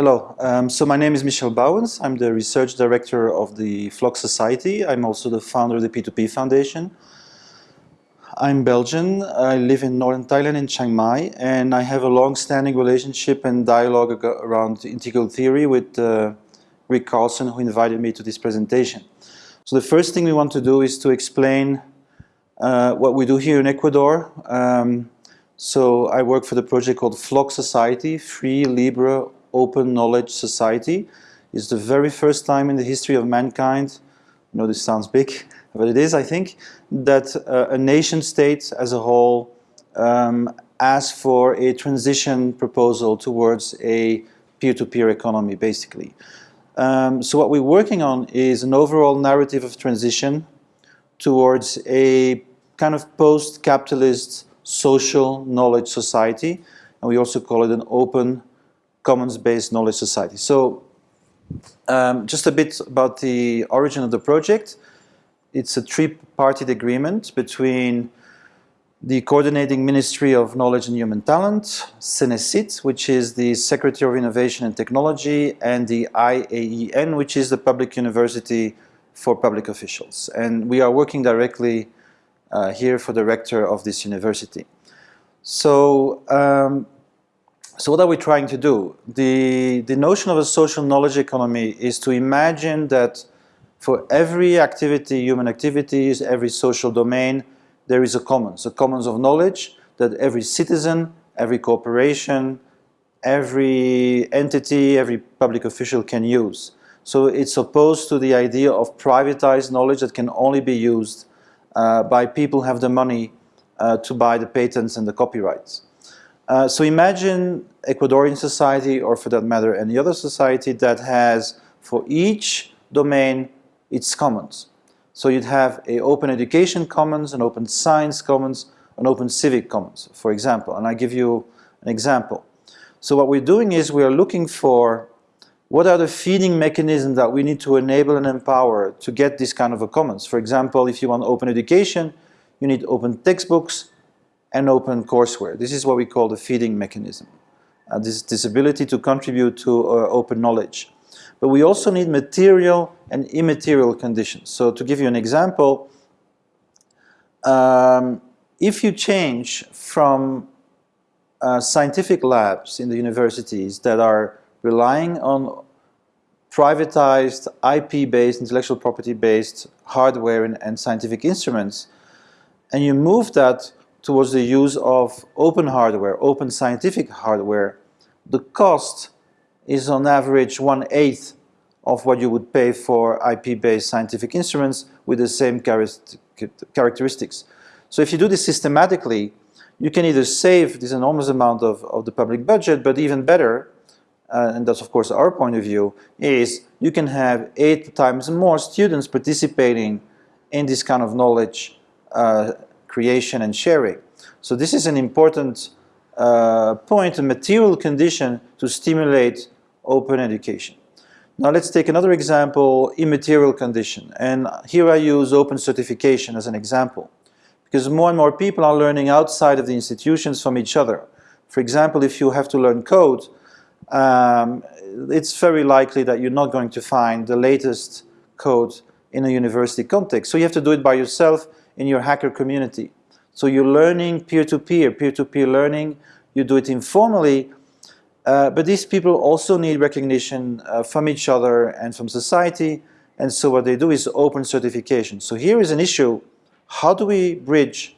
Hello, um, so my name is Michel Bauwens. I'm the research director of the FLOK Society. I'm also the founder of the P2P Foundation. I'm Belgian. I live in northern Thailand in Chiang Mai and I have a long-standing relationship and dialogue around integral theory with uh, Rick Carlson who invited me to this presentation. So the first thing we want to do is to explain uh, what we do here in Ecuador. Um, so I work for the project called FLOK Society, Free, Libre, Open Knowledge Society. It's the very first time in the history of mankind, I know this sounds big, but it is, I think, that uh, a nation state as a whole um, asked for a transition proposal towards a peer-to-peer -peer economy, basically. Um, so what we're working on is an overall narrative of transition towards a kind of post-capitalist social knowledge society. And we also call it an open commons-based knowledge society. So um, just a bit about the origin of the project. It's a three-party agreement between the Coordinating Ministry of Knowledge and Human Talent, SENESCYT, which is the Secretary of Innovation and Technology, and the IAEN, which is the Public University for Public Officials. And we are working directly uh, here for the rector of this university. So, um, so what are we trying to do? The, the notion of a social knowledge economy is to imagine that for every activity, human activities, every social domain, there is a commons, a commons of knowledge that every citizen, every corporation, every entity, every public official can use. So it's opposed to the idea of privatized knowledge that can only be used uh, by people who have the money uh, to buy the patents and the copyrights. Uh, so imagine Ecuadorian society, or for that matter any other society that has for each domain its commons. So you'd have a open education commons, an open science commons, an open civic commons, for example. And I give you an example. So what we're doing is we're looking for what are the feeding mechanisms that we need to enable and empower to get this kind of a commons. For example, if you want open education, you need open textbooks and open courseware. This is what we call the feeding mechanism. Uh, this, this ability to contribute to uh, open knowledge. But we also need material and immaterial conditions. So to give you an example, um, if you change from uh, scientific labs in the universities that are relying on privatized IP-based, intellectual property-based hardware and, and, scientific instruments, and you move that towards the use of open hardware, open scientific hardware, the cost is on average one-eighth of what you would pay for IP-based scientific instruments with the same characteristics. So if you do this systematically, you can either save this enormous amount of, of the public budget, but even better, uh, and that's of course our point of view, is you can have eight times more students participating in this kind of knowledge uh, creation and sharing. So this is an important uh, point, a material condition to stimulate open education. Now let's take another example, immaterial condition. And here I use open certification as an example. Because more and more people are learning outside of the institutions from each other. For example, if you have to learn code, um, it's very likely that you're not going to find the latest code in a university context. So you have to do it by yourself in your hacker community. So you're learning peer-to-peer, peer-to-peer learning. You do it informally uh, but these people also need recognition uh, from each other and from society. And so what they do is open certification. So here is an issue. How do we bridge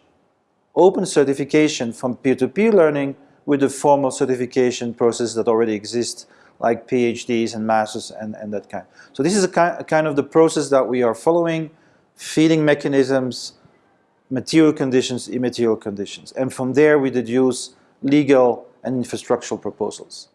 open certification from peer-to-peer -peer learning with the formal certification process that already exists like PhDs and masters and, and that kind. So this is a kind, a kind of the process that we are following, feeding mechanisms, material conditions, immaterial conditions. And from there we deduce legal and infrastructural proposals.